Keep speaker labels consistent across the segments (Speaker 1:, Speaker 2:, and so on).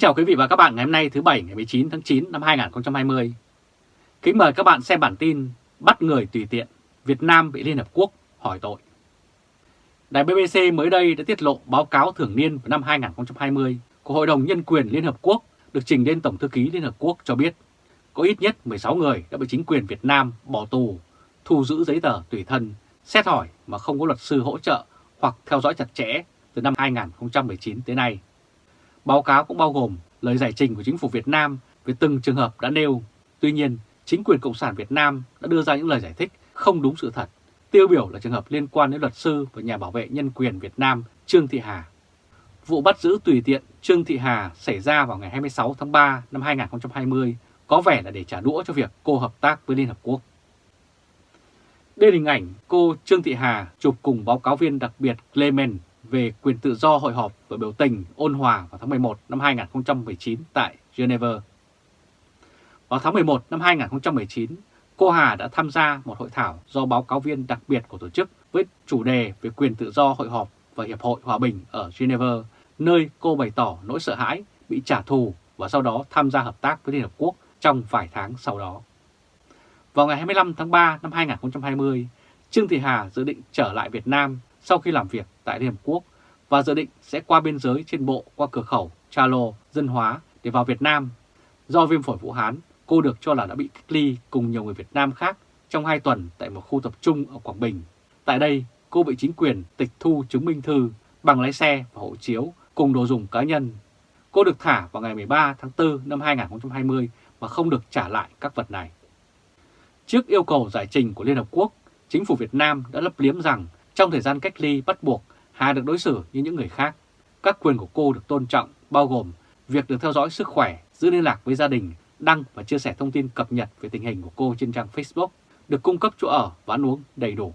Speaker 1: Kính chào quý vị và các bạn ngày hôm nay thứ Bảy ngày 19 tháng 9 năm 2020. Kính mời các bạn xem bản tin Bắt người tùy tiện, Việt Nam bị Liên Hợp Quốc hỏi tội. Đài BBC mới đây đã tiết lộ báo cáo thường niên vào năm 2020 của Hội đồng Nhân quyền Liên Hợp Quốc được trình lên Tổng Thư ký Liên Hợp Quốc cho biết có ít nhất 16 người đã bị chính quyền Việt Nam bỏ tù, thu giữ giấy tờ tùy thân, xét hỏi mà không có luật sư hỗ trợ hoặc theo dõi chặt chẽ từ năm 2019 tới nay. Báo cáo cũng bao gồm lời giải trình của chính phủ Việt Nam về từng trường hợp đã nêu. Tuy nhiên, chính quyền Cộng sản Việt Nam đã đưa ra những lời giải thích không đúng sự thật. Tiêu biểu là trường hợp liên quan đến luật sư và nhà bảo vệ nhân quyền Việt Nam Trương Thị Hà. Vụ bắt giữ tùy tiện Trương Thị Hà xảy ra vào ngày 26 tháng 3 năm 2020 có vẻ là để trả đũa cho việc cô hợp tác với Liên Hợp Quốc. Đây là hình ảnh cô Trương Thị Hà chụp cùng báo cáo viên đặc biệt Clement về quyền tự do hội họp và biểu tình ôn hòa vào tháng 11 năm 2019 tại Geneva. Vào tháng 11 năm 2019, cô Hà đã tham gia một hội thảo do báo cáo viên đặc biệt của tổ chức với chủ đề về quyền tự do hội họp và Hiệp hội Hòa bình ở Geneva, nơi cô bày tỏ nỗi sợ hãi bị trả thù và sau đó tham gia hợp tác với Liên Hợp Quốc trong vài tháng sau đó. Vào ngày 25 tháng 3 năm 2020, Trương Thị Hà dự định trở lại Việt Nam sau khi làm việc tại Liên Hợp Quốc và dự định sẽ qua biên giới trên bộ qua cửa khẩu Chalo, Dân Hóa để vào Việt Nam. Do viêm phổi Vũ Hán, cô được cho là đã bị cách ly cùng nhiều người Việt Nam khác trong 2 tuần tại một khu tập trung ở Quảng Bình. Tại đây, cô bị chính quyền tịch thu chứng minh thư, bằng lái xe và hộ chiếu cùng đồ dùng cá nhân. Cô được thả vào ngày 13 tháng 4 năm 2020 và không được trả lại các vật này. Trước yêu cầu giải trình của Liên Hợp Quốc, chính phủ Việt Nam đã lấp liếm rằng trong thời gian cách ly bắt buộc, Hà được đối xử như những người khác. Các quyền của cô được tôn trọng, bao gồm việc được theo dõi sức khỏe, giữ liên lạc với gia đình, đăng và chia sẻ thông tin cập nhật về tình hình của cô trên trang Facebook, được cung cấp chỗ ở và ăn uống đầy đủ.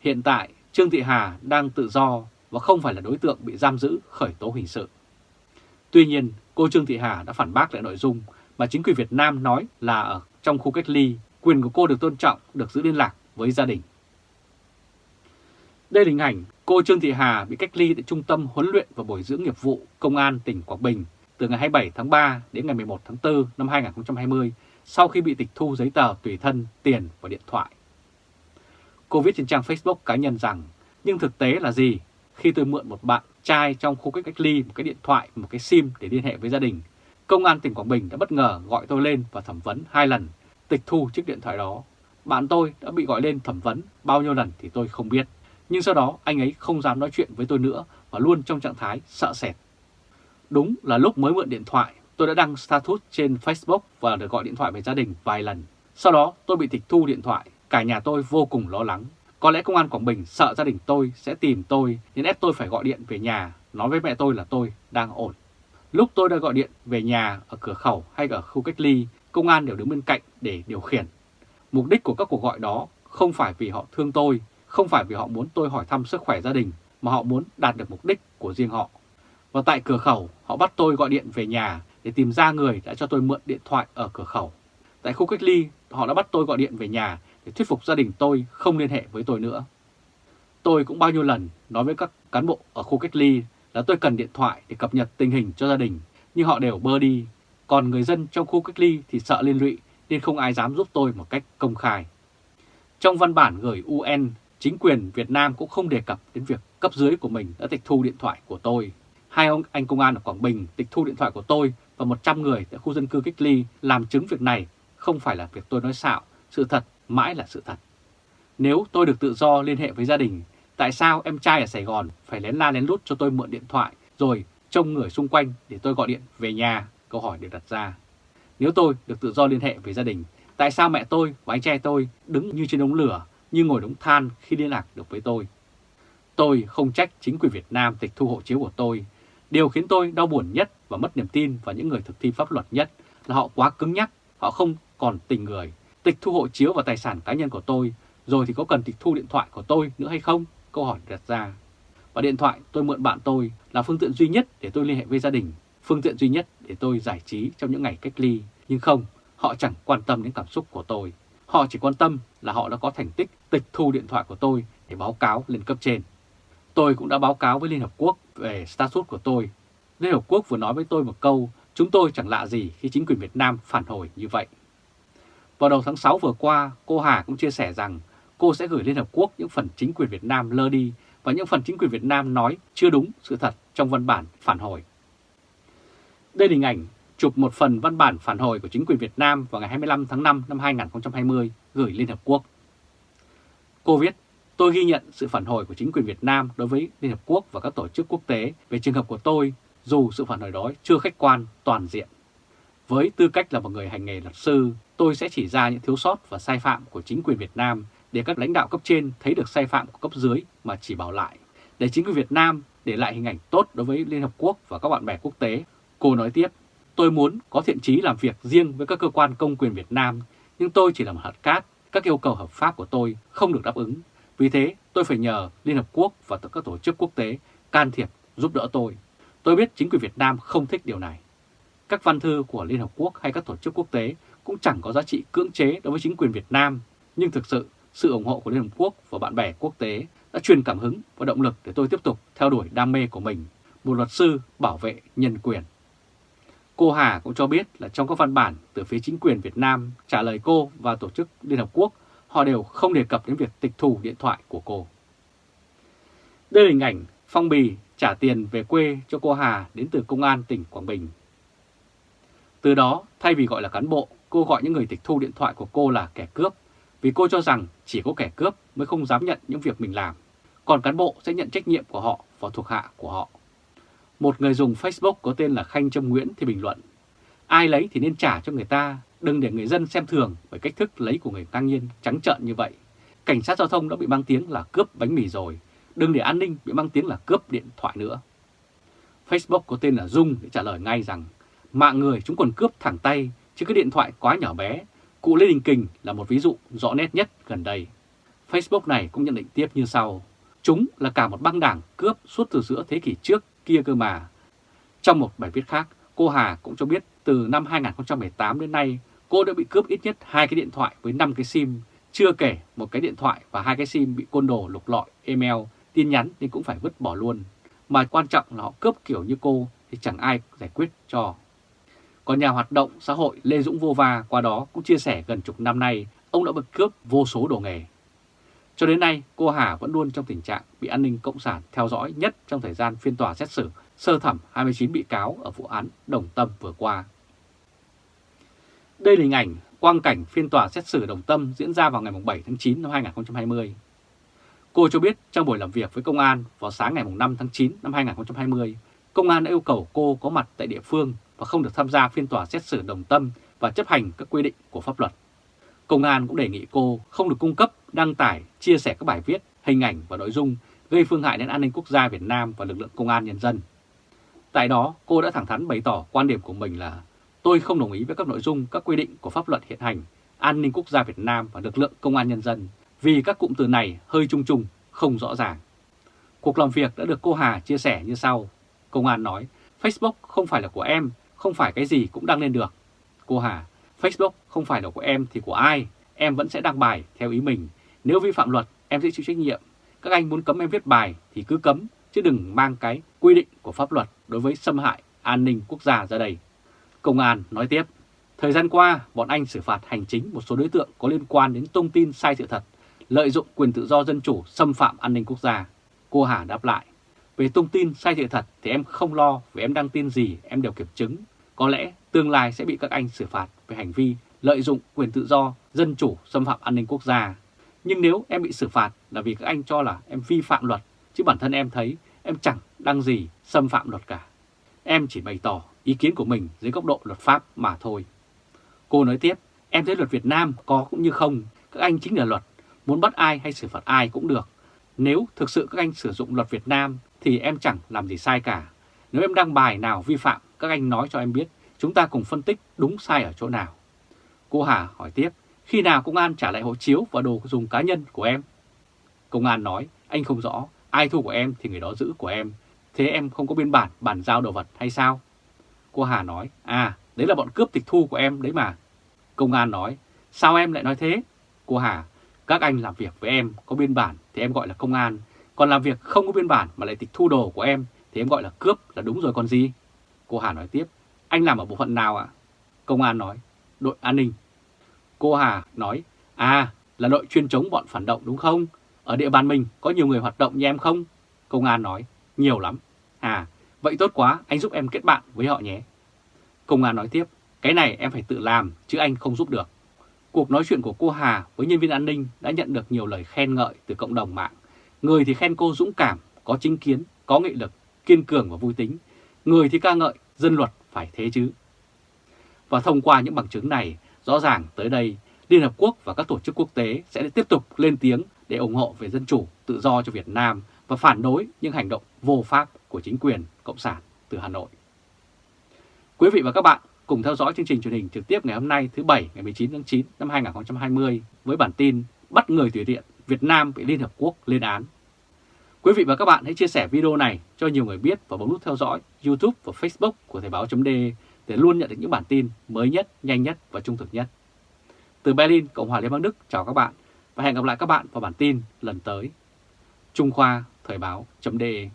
Speaker 1: Hiện tại, Trương Thị Hà đang tự do và không phải là đối tượng bị giam giữ khởi tố hình sự. Tuy nhiên, cô Trương Thị Hà đã phản bác lại nội dung mà chính quyền Việt Nam nói là ở trong khu cách ly, quyền của cô được tôn trọng, được giữ liên lạc với gia đình. Đây là hình ảnh cô Trương Thị Hà bị cách ly tại Trung tâm huấn luyện và bồi dưỡng nghiệp vụ Công an tỉnh Quảng Bình từ ngày 27 tháng 3 đến ngày 11 tháng 4 năm 2020 sau khi bị tịch thu giấy tờ tùy thân, tiền và điện thoại. Cô viết trên trang Facebook cá nhân rằng, nhưng thực tế là gì? Khi tôi mượn một bạn trai trong khu cách cách ly một cái điện thoại, một cái SIM để liên hệ với gia đình, Công an tỉnh Quảng Bình đã bất ngờ gọi tôi lên và thẩm vấn hai lần, tịch thu chiếc điện thoại đó. Bạn tôi đã bị gọi lên thẩm vấn bao nhiêu lần thì tôi không biết. Nhưng sau đó anh ấy không dám nói chuyện với tôi nữa và luôn trong trạng thái sợ sệt. Đúng là lúc mới mượn điện thoại, tôi đã đăng status trên Facebook và được gọi điện thoại về gia đình vài lần. Sau đó tôi bị tịch thu điện thoại, cả nhà tôi vô cùng lo lắng. Có lẽ công an Quảng Bình sợ gia đình tôi sẽ tìm tôi nên ép tôi phải gọi điện về nhà, nói với mẹ tôi là tôi đang ổn. Lúc tôi đã gọi điện về nhà ở cửa khẩu hay ở khu cách ly, công an đều đứng bên cạnh để điều khiển. Mục đích của các cuộc gọi đó không phải vì họ thương tôi không phải vì họ muốn tôi hỏi thăm sức khỏe gia đình, mà họ muốn đạt được mục đích của riêng họ. Và tại cửa khẩu, họ bắt tôi gọi điện về nhà để tìm ra người đã cho tôi mượn điện thoại ở cửa khẩu. Tại khu cách ly, họ đã bắt tôi gọi điện về nhà để thuyết phục gia đình tôi không liên hệ với tôi nữa. Tôi cũng bao nhiêu lần nói với các cán bộ ở khu cách ly là tôi cần điện thoại để cập nhật tình hình cho gia đình, nhưng họ đều bơ đi. Còn người dân trong khu cách ly thì sợ liên lụy nên không ai dám giúp tôi một cách công khai. Trong văn bản gửi UN chính quyền Việt Nam cũng không đề cập đến việc cấp dưới của mình đã tịch thu điện thoại của tôi. Hai ông anh công an ở Quảng Bình tịch thu điện thoại của tôi và 100 người tại khu dân cư cách ly làm chứng việc này không phải là việc tôi nói xạo, sự thật mãi là sự thật. Nếu tôi được tự do liên hệ với gia đình, tại sao em trai ở Sài Gòn phải lén la lén lút cho tôi mượn điện thoại rồi trông người xung quanh để tôi gọi điện về nhà? Câu hỏi được đặt ra. Nếu tôi được tự do liên hệ với gia đình, tại sao mẹ tôi và anh trai tôi đứng như trên đống lửa như ngồi đống than khi liên lạc được với tôi. Tôi không trách chính quyền Việt Nam tịch thu hộ chiếu của tôi. Điều khiến tôi đau buồn nhất và mất niềm tin vào những người thực thi pháp luật nhất là họ quá cứng nhắc, họ không còn tình người. Tịch thu hộ chiếu và tài sản cá nhân của tôi, rồi thì có cần tịch thu điện thoại của tôi nữa hay không? Câu hỏi đặt ra. Và điện thoại tôi mượn bạn tôi là phương tiện duy nhất để tôi liên hệ với gia đình, phương tiện duy nhất để tôi giải trí trong những ngày cách ly. Nhưng không, họ chẳng quan tâm đến cảm xúc của tôi. Họ chỉ quan tâm là họ đã có thành tích tịch thu điện thoại của tôi để báo cáo lên cấp trên. Tôi cũng đã báo cáo với Liên Hợp Quốc về status của tôi. Liên Hợp Quốc vừa nói với tôi một câu, chúng tôi chẳng lạ gì khi chính quyền Việt Nam phản hồi như vậy. Vào đầu tháng 6 vừa qua, cô Hà cũng chia sẻ rằng cô sẽ gửi Liên Hợp Quốc những phần chính quyền Việt Nam lơ đi và những phần chính quyền Việt Nam nói chưa đúng sự thật trong văn bản phản hồi. Đây là hình ảnh chụp một phần văn bản phản hồi của chính quyền Việt Nam vào ngày 25 tháng 5 năm 2020 gửi Liên Hợp Quốc. Cô viết, tôi ghi nhận sự phản hồi của chính quyền Việt Nam đối với Liên Hợp Quốc và các tổ chức quốc tế về trường hợp của tôi, dù sự phản hồi đó chưa khách quan, toàn diện. Với tư cách là một người hành nghề luật sư, tôi sẽ chỉ ra những thiếu sót và sai phạm của chính quyền Việt Nam để các lãnh đạo cấp trên thấy được sai phạm của cấp dưới mà chỉ bảo lại. Để chính quyền Việt Nam để lại hình ảnh tốt đối với Liên Hợp Quốc và các bạn bè quốc tế. Cô nói tiếp, tôi muốn có thiện trí làm việc riêng với các cơ quan công quyền Việt Nam, nhưng tôi chỉ là một hạt cát, các yêu cầu hợp pháp của tôi không được đáp ứng. Vì thế, tôi phải nhờ Liên Hợp Quốc và các tổ chức quốc tế can thiệp giúp đỡ tôi. Tôi biết chính quyền Việt Nam không thích điều này. Các văn thư của Liên Hợp Quốc hay các tổ chức quốc tế cũng chẳng có giá trị cưỡng chế đối với chính quyền Việt Nam, nhưng thực sự sự ủng hộ của Liên Hợp Quốc và bạn bè quốc tế đã truyền cảm hứng và động lực để tôi tiếp tục theo đuổi đam mê của mình, một luật sư bảo vệ nhân quyền. Cô Hà cũng cho biết là trong các văn bản từ phía chính quyền Việt Nam trả lời cô và tổ chức Liên Hợp Quốc, họ đều không đề cập đến việc tịch thu điện thoại của cô. Đây là hình ảnh phong bì trả tiền về quê cho cô Hà đến từ Công an tỉnh Quảng Bình. Từ đó, thay vì gọi là cán bộ, cô gọi những người tịch thu điện thoại của cô là kẻ cướp, vì cô cho rằng chỉ có kẻ cướp mới không dám nhận những việc mình làm, còn cán bộ sẽ nhận trách nhiệm của họ và thuộc hạ của họ. Một người dùng Facebook có tên là Khanh Trâm Nguyễn thì bình luận, ai lấy thì nên trả cho người ta, đừng để người dân xem thường bởi cách thức lấy của người ngang nhiên trắng trợn như vậy. Cảnh sát giao thông đã bị mang tiếng là cướp bánh mì rồi, đừng để an ninh bị mang tiếng là cướp điện thoại nữa. Facebook có tên là Dung để trả lời ngay rằng mạng người chúng còn cướp thẳng tay chứ cái điện thoại quá nhỏ bé. Cụ Lê Đình Kình là một ví dụ rõ nét nhất gần đây. Facebook này cũng nhận định tiếp như sau. Chúng là cả một băng đảng cướp suốt từ giữa thế kỷ trước kia cơ mà. Trong một bài viết khác, cô Hà cũng cho biết từ năm 2018 đến nay, cô đã bị cướp ít nhất hai cái điện thoại với 5 cái SIM, chưa kể một cái điện thoại và hai cái SIM bị côn đồ lục lọi, email, tin nhắn nên cũng phải vứt bỏ luôn. Mà quan trọng là họ cướp kiểu như cô thì chẳng ai giải quyết cho. Còn nhà hoạt động xã hội Lê Dũng Vô Va qua đó cũng chia sẻ gần chục năm nay ông đã bị cướp vô số đồ nghề. Cho đến nay, cô Hà vẫn luôn trong tình trạng bị an ninh cộng sản theo dõi nhất trong thời gian phiên tòa xét xử sơ thẩm 29 bị cáo ở vụ án Đồng Tâm vừa qua. Đây là hình ảnh quang cảnh phiên tòa xét xử Đồng Tâm diễn ra vào ngày 7 tháng 9 năm 2020. Cô cho biết trong buổi làm việc với công an vào sáng ngày 5 tháng 9 năm 2020, công an đã yêu cầu cô có mặt tại địa phương và không được tham gia phiên tòa xét xử Đồng Tâm và chấp hành các quy định của pháp luật. Công an cũng đề nghị cô không được cung cấp, đăng tải, chia sẻ các bài viết, hình ảnh và nội dung gây phương hại đến an ninh quốc gia Việt Nam và lực lượng công an nhân dân. Tại đó, cô đã thẳng thắn bày tỏ quan điểm của mình là tôi không đồng ý với các nội dung, các quy định của pháp luật hiện hành, an ninh quốc gia Việt Nam và lực lượng công an nhân dân vì các cụm từ này hơi chung chung, không rõ ràng. Cuộc làm việc đã được cô Hà chia sẻ như sau. Công an nói, Facebook không phải là của em, không phải cái gì cũng đăng lên được. Cô Hà, Facebook không phải là của em thì của ai, em vẫn sẽ đăng bài theo ý mình. Nếu vi phạm luật, em sẽ chịu trách nhiệm. Các anh muốn cấm em viết bài thì cứ cấm, chứ đừng mang cái quy định của pháp luật đối với xâm hại an ninh quốc gia ra đây. Công an nói tiếp, thời gian qua, bọn anh xử phạt hành chính một số đối tượng có liên quan đến thông tin sai sự thật, lợi dụng quyền tự do dân chủ xâm phạm an ninh quốc gia. Cô Hà đáp lại, về thông tin sai sự thật thì em không lo vì em đăng tin gì em đều kiểm chứng. Có lẽ tương lai sẽ bị các anh xử phạt về hành vi lợi dụng quyền tự do, dân chủ xâm phạm an ninh quốc gia. Nhưng nếu em bị xử phạt là vì các anh cho là em vi phạm luật, chứ bản thân em thấy em chẳng đăng gì xâm phạm luật cả. Em chỉ bày tỏ ý kiến của mình dưới góc độ luật pháp mà thôi. Cô nói tiếp, em thấy luật Việt Nam có cũng như không, các anh chính là luật, muốn bắt ai hay xử phạt ai cũng được. Nếu thực sự các anh sử dụng luật Việt Nam thì em chẳng làm gì sai cả. Nếu em đăng bài nào vi phạm, các anh nói cho em biết, chúng ta cùng phân tích đúng sai ở chỗ nào. Cô Hà hỏi tiếp, khi nào công an trả lại hộ chiếu và đồ dùng cá nhân của em? Công an nói, anh không rõ, ai thu của em thì người đó giữ của em. Thế em không có biên bản bàn giao đồ vật hay sao? Cô Hà nói, à, đấy là bọn cướp tịch thu của em đấy mà. Công an nói, sao em lại nói thế? Cô Hà, các anh làm việc với em có biên bản thì em gọi là công an, còn làm việc không có biên bản mà lại tịch thu đồ của em thì em gọi là cướp là đúng rồi còn gì? Cô Hà nói tiếp, anh làm ở bộ phận nào ạ? Công an nói, đội an ninh. Cô Hà nói, à là đội chuyên chống bọn phản động đúng không? Ở địa bàn mình có nhiều người hoạt động như em không? Công an nói, nhiều lắm. À, vậy tốt quá, anh giúp em kết bạn với họ nhé. Công an nói tiếp, cái này em phải tự làm chứ anh không giúp được. Cuộc nói chuyện của cô Hà với nhân viên an ninh đã nhận được nhiều lời khen ngợi từ cộng đồng mạng. Người thì khen cô dũng cảm, có chính kiến, có nghị lực, kiên cường và vui tính. Người thì ca ngợi, dân luật phải thế chứ. Và thông qua những bằng chứng này, rõ ràng tới đây Liên Hợp Quốc và các tổ chức quốc tế sẽ tiếp tục lên tiếng để ủng hộ về dân chủ, tự do cho Việt Nam và phản đối những hành động vô pháp của chính quyền Cộng sản từ Hà Nội. Quý vị và các bạn cùng theo dõi chương trình truyền hình trực tiếp ngày hôm nay thứ Bảy ngày 19 tháng 9 năm 2020 với bản tin Bắt người tùy tiện Việt Nam bị Liên Hợp Quốc lên án. Quý vị và các bạn hãy chia sẻ video này cho nhiều người biết và bấm nút theo dõi YouTube và Facebook của Thời báo.de để luôn nhận được những bản tin mới nhất, nhanh nhất và trung thực nhất. Từ Berlin, Cộng hòa Liên bang Đức chào các bạn và hẹn gặp lại các bạn vào bản tin lần tới. Trung Khoa Thời báo.de